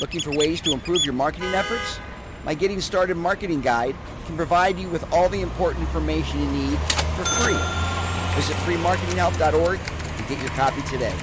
Looking for ways to improve your marketing efforts? My Getting Started Marketing Guide can provide you with all the important information you need for free. Visit freemarketinghelp.org and get your copy today.